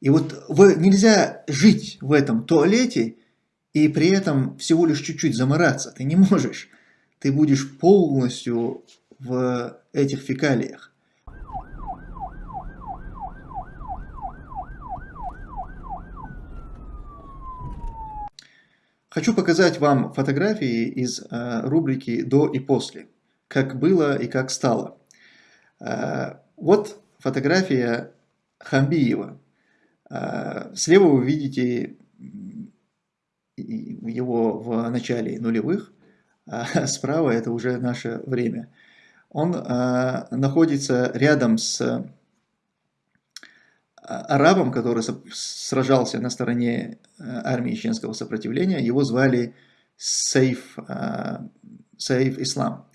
И вот вы, нельзя жить в этом туалете и при этом всего лишь чуть-чуть замораться. Ты не можешь. Ты будешь полностью в этих фекалиях. Хочу показать вам фотографии из э, рубрики «До и после», как было и как стало. Э, вот фотография Хамбиева. Э, слева вы видите его в начале нулевых, а справа это уже наше время. Он э, находится рядом с э, арабом, который сражался на стороне армии чеченского сопротивления. Его звали Сейф, Сейф Ислам.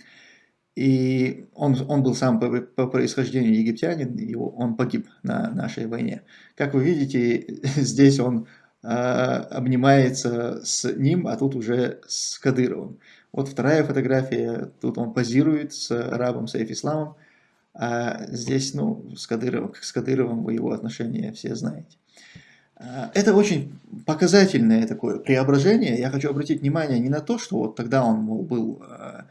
И он, он был сам по, по происхождению египтянин, его, он погиб на нашей войне. Как вы видите, здесь он э, обнимается с ним, а тут уже с Кадыровым. Вот вторая фотография, тут он позирует с арабом Сейф Исламом, а здесь, ну, с Кадыровым, с Кадыровым вы его отношения все знаете. А, это очень показательное такое преображение. Я хочу обратить внимание не на то, что вот тогда он мол, был а,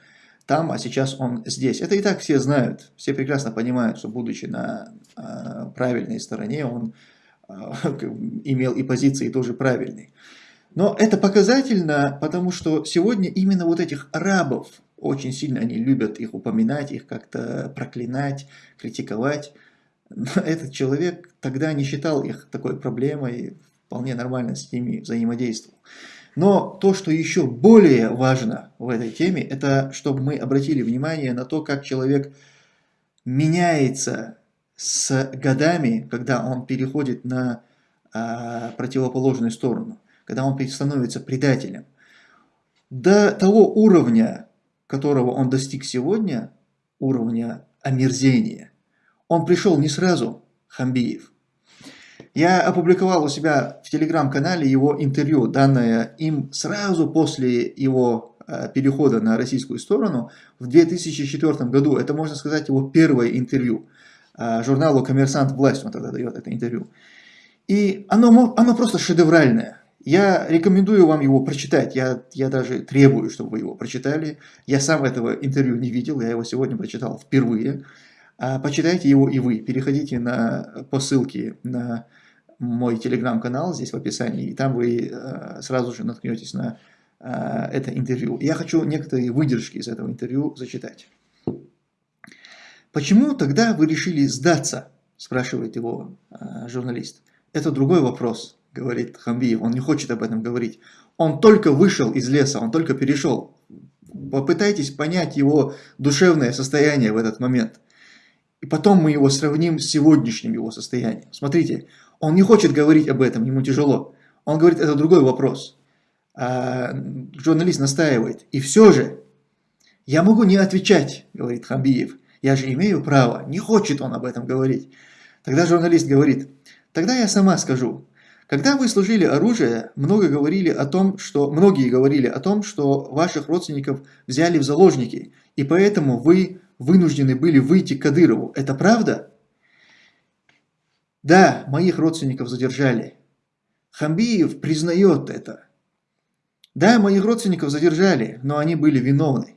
там, а сейчас он здесь. Это и так все знают, все прекрасно понимают, что будучи на э, правильной стороне, он э, имел и позиции тоже правильные. Но это показательно, потому что сегодня именно вот этих арабов, очень сильно они любят их упоминать, их как-то проклинать, критиковать. Но этот человек тогда не считал их такой проблемой, вполне нормально с ними взаимодействовал. Но то, что еще более важно в этой теме, это чтобы мы обратили внимание на то, как человек меняется с годами, когда он переходит на а, противоположную сторону, когда он становится предателем. До того уровня, которого он достиг сегодня, уровня омерзения, он пришел не сразу, Хамбиев. Я опубликовал у себя в телеграм-канале его интервью, данное им сразу после его э, перехода на российскую сторону в 2004 году. Это, можно сказать, его первое интервью. Э, журналу «Коммерсант. Власть» он тогда дает это интервью. И оно, оно просто шедевральное. Я рекомендую вам его прочитать. Я, я даже требую, чтобы вы его прочитали. Я сам этого интервью не видел, я его сегодня прочитал впервые. А почитайте его и вы. Переходите на, по ссылке на мой телеграм-канал здесь в описании, и там вы э, сразу же наткнетесь на э, это интервью. Я хочу некоторые выдержки из этого интервью зачитать. «Почему тогда вы решили сдаться?» – спрашивает его э, журналист. «Это другой вопрос», – говорит Хамбиев, он не хочет об этом говорить. Он только вышел из леса, он только перешел. Попытайтесь понять его душевное состояние в этот момент. И потом мы его сравним с сегодняшним его состоянием. Смотрите, он не хочет говорить об этом, ему тяжело. Он говорит, это другой вопрос. А, журналист настаивает. И все же, я могу не отвечать, говорит Хамбиев. Я же имею право. Не хочет он об этом говорить. Тогда журналист говорит, тогда я сама скажу. Когда вы служили оружие, много говорили о том, что, многие говорили о том, что ваших родственников взяли в заложники, и поэтому вы вынуждены были выйти к Кадырову. Это правда? Да, моих родственников задержали. Хамбиев признает это. Да, моих родственников задержали, но они были виновны.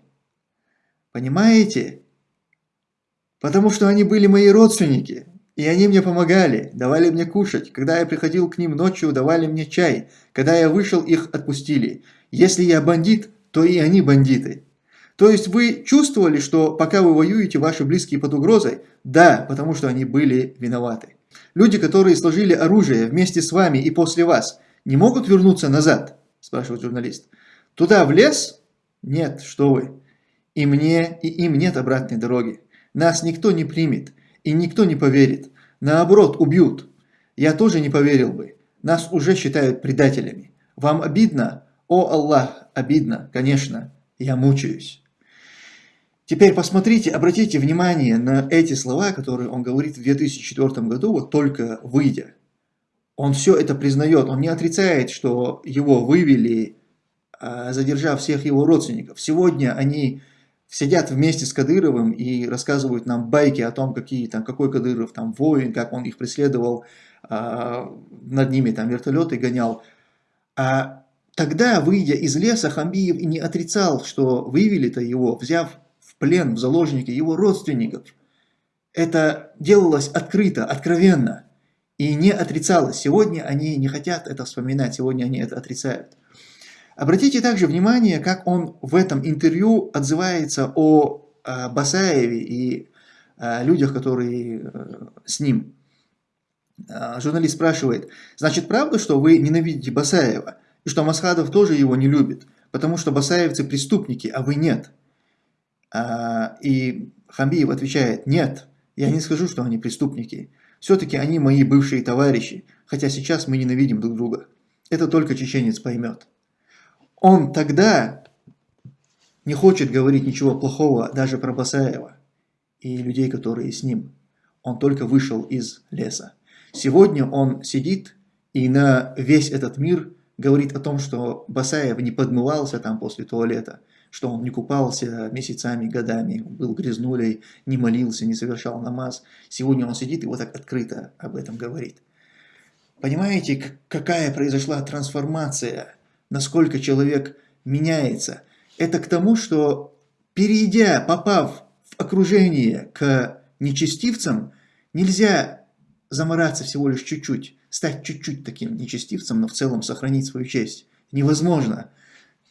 Понимаете? Потому что они были мои родственники, и они мне помогали, давали мне кушать. Когда я приходил к ним ночью, давали мне чай. Когда я вышел, их отпустили. Если я бандит, то и они бандиты. То есть вы чувствовали, что пока вы воюете, ваши близкие под угрозой? Да, потому что они были виноваты. Люди, которые сложили оружие вместе с вами и после вас, не могут вернуться назад? Спрашивает журналист. Туда, в лес? Нет, что вы. И мне, и им нет обратной дороги. Нас никто не примет, и никто не поверит. Наоборот, убьют. Я тоже не поверил бы. Нас уже считают предателями. Вам обидно? О Аллах, обидно, конечно. Я мучаюсь. Теперь посмотрите, обратите внимание на эти слова, которые он говорит в 2004 году, вот только выйдя. Он все это признает, он не отрицает, что его вывели, а, задержав всех его родственников. Сегодня они сидят вместе с Кадыровым и рассказывают нам байки о том, какие, там, какой Кадыров там воин, как он их преследовал а, над ними там вертолеты гонял. А тогда, выйдя из леса, Хамбиев и не отрицал, что вывели-то его, взяв плен, в заложники его родственников. Это делалось открыто, откровенно и не отрицалось. Сегодня они не хотят это вспоминать, сегодня они это отрицают. Обратите также внимание, как он в этом интервью отзывается о э, Басаеве и э, людях, которые э, с ним. Журналист спрашивает, значит правда, что вы ненавидите Басаева, и что Масхадов тоже его не любит, потому что басаевцы преступники, а вы нет? И Хамбиев отвечает, нет, я не скажу, что они преступники. Все-таки они мои бывшие товарищи, хотя сейчас мы ненавидим друг друга. Это только чеченец поймет он тогда не хочет говорить ничего плохого даже про Басаева и людей, которые с ним. Он только вышел из леса. Сегодня он сидит и на весь этот мир говорит о том, что Басаев не подмывался там после туалета, что он не купался месяцами, годами, был грязнулей, не молился, не совершал намаз. Сегодня он сидит и вот так открыто об этом говорит. Понимаете, какая произошла трансформация насколько человек меняется. Это к тому, что перейдя, попав в окружение к нечестивцам, нельзя замораться всего лишь чуть-чуть, стать чуть-чуть таким нечестивцем, но в целом сохранить свою честь. Невозможно.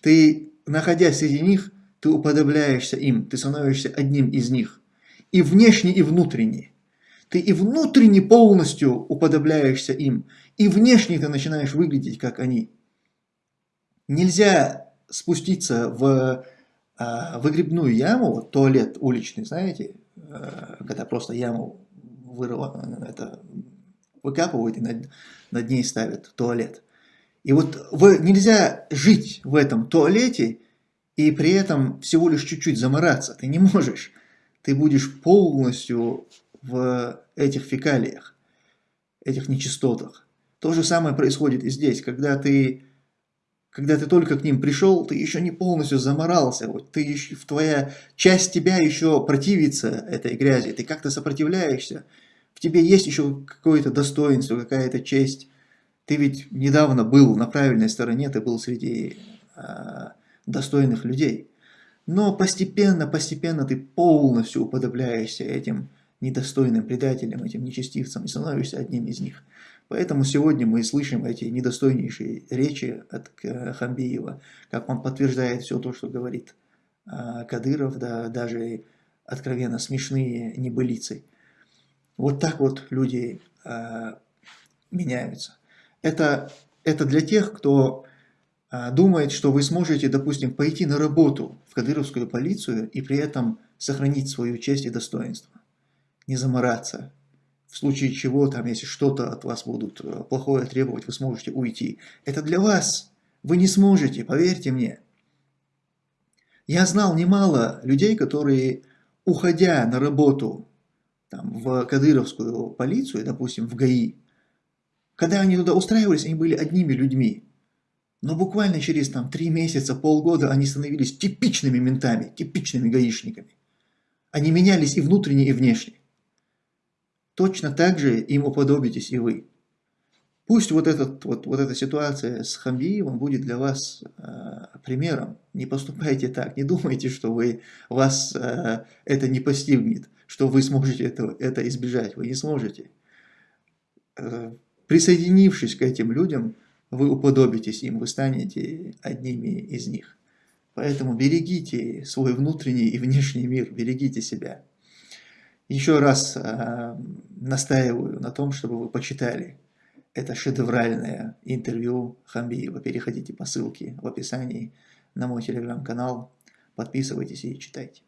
Ты, находясь среди них, ты уподобляешься им, ты становишься одним из них. И внешне, и внутренне. Ты и внутренне полностью уподобляешься им, и внешне ты начинаешь выглядеть, как они. Нельзя спуститься в а, выгребную яму, туалет уличный, знаете, а, когда просто яму вырыва, это выкапывают и над, над ней ставят туалет. И вот в, нельзя жить в этом туалете и при этом всего лишь чуть-чуть замораться. Ты не можешь. Ты будешь полностью в этих фекалиях, этих нечистотах. То же самое происходит и здесь, когда ты когда ты только к ним пришел, ты еще не полностью заморался, вот ты еще, твоя часть тебя еще противится этой грязи, ты как-то сопротивляешься, в тебе есть еще какое-то достоинство, какая-то честь. Ты ведь недавно был на правильной стороне, ты был среди э, достойных людей. Но постепенно, постепенно ты полностью уподобляешься этим недостойным предателям, этим нечестивцам и становишься одним из них. Поэтому сегодня мы слышим эти недостойнейшие речи от Хамбиева, как он подтверждает все то, что говорит а, Кадыров, да, даже откровенно смешные небылицы. Вот так вот люди а, меняются. Это, это для тех, кто а, думает, что вы сможете, допустим, пойти на работу в кадыровскую полицию и при этом сохранить свою честь и достоинство. Не замораться, в случае чего, там, если что-то от вас будут э, плохое требовать, вы сможете уйти. Это для вас. Вы не сможете, поверьте мне. Я знал немало людей, которые, уходя на работу там, в Кадыровскую полицию, допустим, в ГАИ, когда они туда устраивались, они были одними людьми. Но буквально через там, три месяца, полгода они становились типичными ментами, типичными гаишниками. Они менялись и внутренне, и внешне. Точно так же им уподобитесь и вы. Пусть вот, этот, вот, вот эта ситуация с Хамбиевым будет для вас э, примером. Не поступайте так, не думайте, что вы, вас э, это не постигнет, что вы сможете это, это избежать. Вы не сможете. Э, присоединившись к этим людям, вы уподобитесь им, вы станете одними из них. Поэтому берегите свой внутренний и внешний мир, берегите себя. Еще раз э, настаиваю на том, чтобы вы почитали это шедевральное интервью Хамбиева. Переходите по ссылке в описании на мой телеграм-канал, подписывайтесь и читайте.